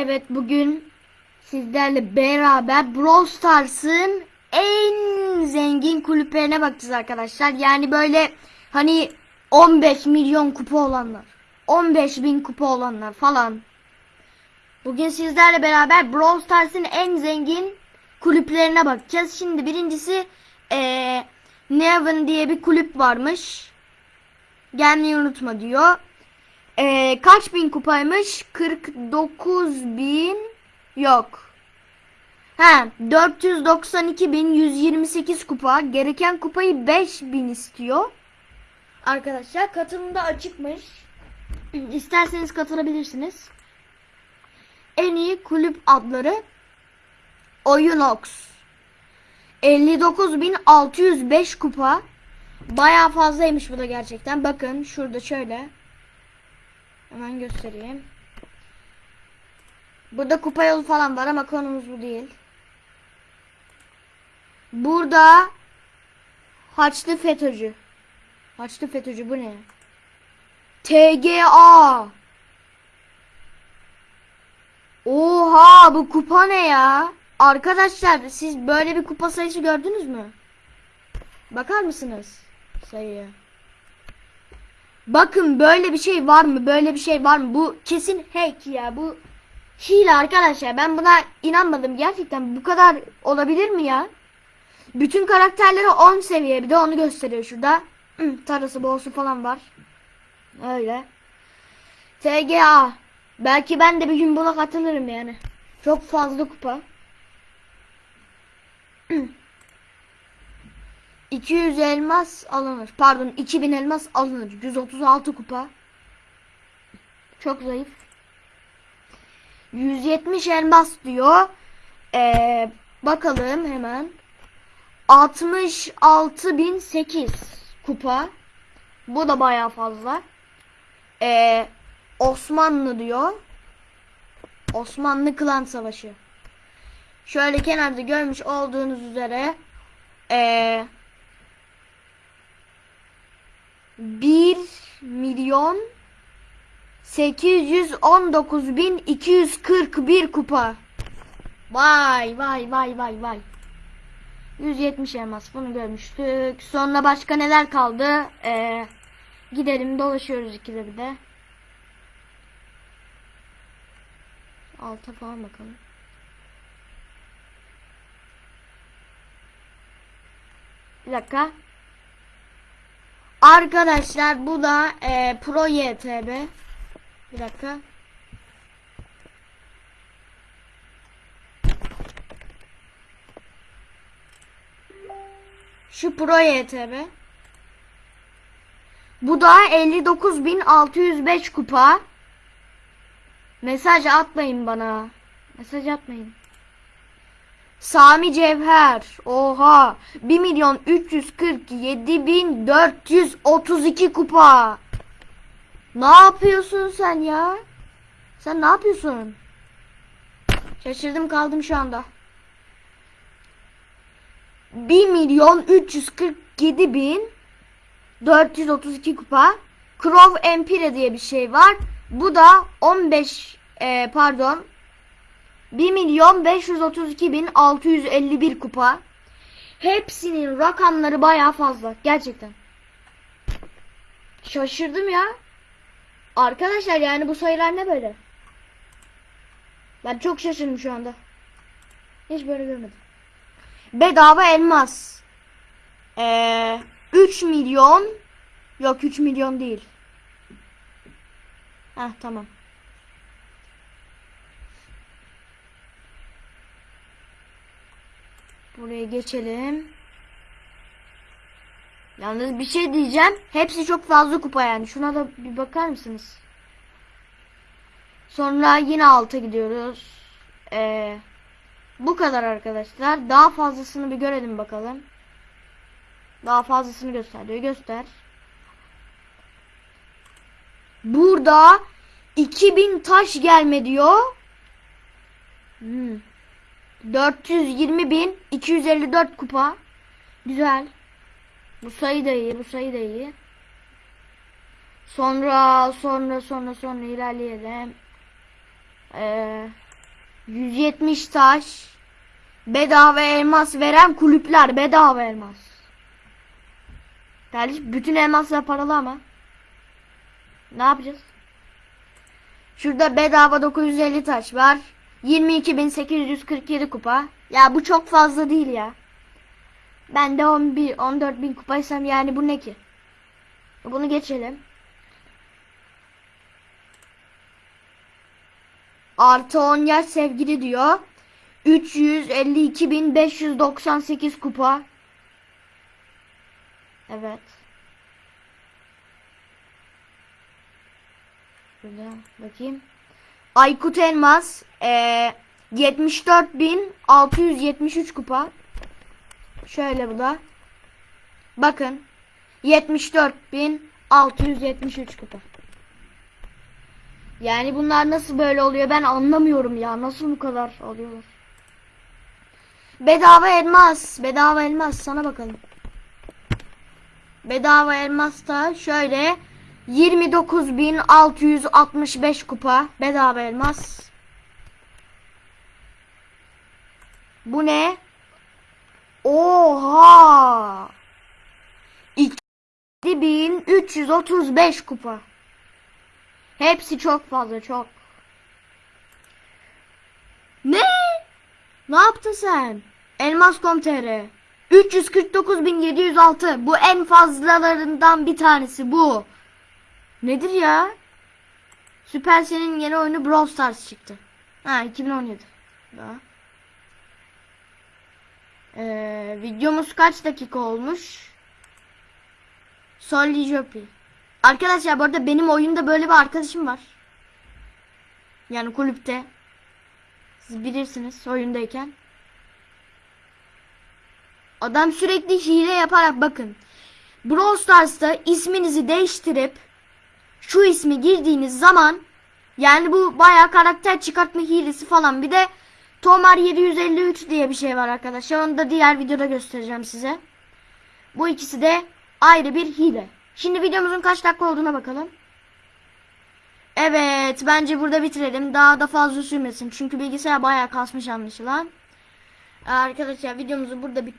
Evet bugün sizlerle beraber Brawl Stars'ın en zengin kulüplerine bakacağız arkadaşlar. Yani böyle hani 15 milyon kupa olanlar, 15 bin kupa olanlar falan. Bugün sizlerle beraber Brawl Stars'ın en zengin kulüplerine bakacağız. Şimdi birincisi eee Neven diye bir kulüp varmış. Gelmeyi unutma diyor. Ee, kaç bin kupaymış? 49 bin yok. He 492 bin 128 kupa. Gereken kupayı 5 bin istiyor. Arkadaşlar katılımda açıkmış. İsterseniz katılabilirsiniz. En iyi kulüp adları Oyunox. 59.605 kupa. Bayağı fazlaymış bu da gerçekten. Bakın şurada şöyle. Hemen göstereyim. Burada kupa yolu falan var ama konumuz bu değil. Burada Haçlı FETÖ'cü. Haçlı FETÖ'cü bu ne? TGA. Oha bu kupa ne ya? Arkadaşlar siz böyle bir kupa sayısı gördünüz mü? Bakar mısınız sayıya? Bakın böyle bir şey var mı? Böyle bir şey var mı? Bu kesin hack ya. Bu hile arkadaşlar. Ben buna inanmadım. Gerçekten bu kadar olabilir mi ya? Bütün karakterleri 10 seviye. Bir de onu gösteriyor şurada. Hı, Tarası boğusu falan var. Öyle. TGA. Belki ben de bir gün buna katılırım yani. Çok fazla kupa. 200 elmas alınır. Pardon 2000 elmas alınır. 136 kupa. Çok zayıf. 170 elmas diyor. Ee, bakalım hemen. 66.008 kupa. Bu da baya fazla. Ee, Osmanlı diyor. Osmanlı Klan Savaşı. Şöyle kenarda görmüş olduğunuz üzere ee, 1 milyon 819 bin 241 kupa. Vay vay vay vay vay. 170 elmas bunu görmüştük. Sonra başka neler kaldı? Ee, gidelim dolaşıyoruz ikide bir de. Alta falan bakalım. Bir dakika. Arkadaşlar bu da e, Pro YTB. Bir dakika. Şu Pro YTB. Bu da 59.605 kupa. Mesaj atmayın bana. Mesaj atmayın. Sami Cevher. Oha. 1 milyon 347 bin 432 kupa. Ne yapıyorsun sen ya? Sen ne yapıyorsun? Şaşırdım kaldım şu anda. 1 milyon 347 bin 432 kupa. Crow Empire diye bir şey var. Bu da 15 e, pardon 1 milyon 532 bin 651 kupa. Hepsinin rakamları baya fazla. Gerçekten. Şaşırdım ya. Arkadaşlar yani bu sayılar ne böyle? Ben çok şaşırdım şu anda. Hiç böyle görmedim. Bedava elmas. Ee, 3 milyon Yok 3 milyon değil. Heh tamam. Buraya geçelim. Yalnız bir şey diyeceğim. Hepsi çok fazla kupa yani. Şuna da bir bakar mısınız? Sonra yine alta gidiyoruz. Ee, bu kadar arkadaşlar. Daha fazlasını bir görelim bakalım. Daha fazlasını göster diyor. Göster. Burada 2000 taş gelme diyor. Hmm. 420 bin 254 kupa. Güzel. Bu sayı da iyi. Bu sayı da iyi. Sonra sonra sonra sonra ilerleyelim. Ee, 170 taş. Bedava elmas veren kulüpler bedava elmas. Kardeşim bütün elmaslar paralı ama. Ne yapacağız? Şurada bedava 950 taş var. 22.847 kupa. Ya bu çok fazla değil ya. Ben de 11 14.000 kupaysam yani bu ne ki? Bunu geçelim. Artı 10 yaş sevgili diyor. 352.598 kupa. Evet. Şurada bakayım. Aykut Elmas eee 74.673 kupa. Şöyle bu da. Bakın. 74.673 kupa. Yani bunlar nasıl böyle oluyor ben anlamıyorum ya. Nasıl bu kadar oluyorlar? Bedava elmas. Bedava elmas sana bakalım. Bedava elmas da şöyle 29.665 kupa. Bedava elmas. Bu ne? Oha! 2335 kupa. Hepsi çok fazla çok. Ne? Ne yaptın sen? Elmas.com.tr 349.706 Bu en fazlalarından bir tanesi bu. Nedir ya? Supercell'in yeni oyunu Brawl Stars çıktı. Ha 2017. Daha. Ee, videomuz kaç dakika olmuş? Solly Jopi. Arkadaşlar bu arada benim oyunda böyle bir arkadaşım var. Yani kulüpte. Siz bilirsiniz oyundayken. Adam sürekli hile yaparak bakın. Brawl Stars'ta isminizi değiştirip şu ismi girdiğiniz zaman yani bu bayağı karakter çıkartma hilesi falan. Bir de Tomar 753 diye bir şey var arkadaşlar. Onu da diğer videoda göstereceğim size. Bu ikisi de ayrı bir hile. Şimdi videomuzun kaç dakika olduğuna bakalım. Evet bence burada bitirelim. Daha da fazla sürmesin. Çünkü bilgisayar bayağı kasmış anlaşılan. Arkadaşlar videomuzu burada bit